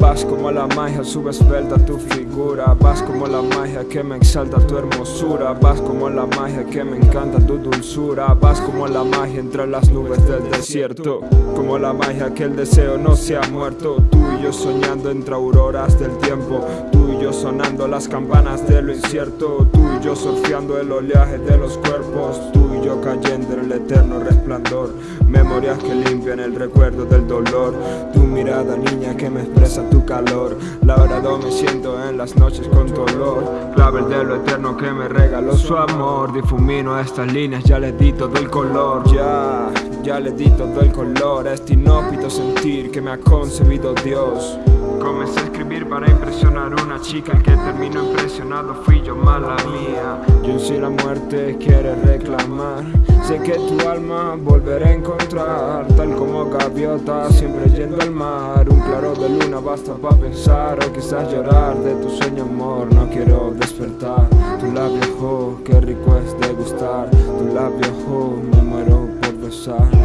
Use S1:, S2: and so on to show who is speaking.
S1: Vas como la magia, subes esbelta tu figura. Vas como la magia que me exalta tu hermosura. Vas como la magia que me encanta tu dulzura. Vas como la magia entre las nubes del desierto. Como la magia que el deseo no se ha muerto. Tú y yo soñando entre auroras del tiempo. Tú y yo sonando las campanas de lo incierto. Tú y yo surfeando el oleaje de los cuerpos. Tú y yo cayendo en el eterno resplandor. Memorias que limpian el recuerdo del dolor. Tu mirada niña que me expresa tu calor. Labrado me siento en las noches con dolor Clavel de lo eterno que me regaló su amor. Difumino a estas líneas, ya le di todo el color. Ya, ya le di todo el color. A este inhóspito sentir que me ha concebido Dios. Comencé a escribir para impresionar una chica El que terminó impresionado fui yo, mala mía Si la muerte quiere reclamar Sé que tu alma volveré a encontrar. Tal como gaviota siempre yendo al mar. Un claro de luna basta para pensar O quizás llorar de tu sueño amor. No quiero despertar. Tu labio, oh, qué rico es degustar. Tu labio, oh, me muero por besar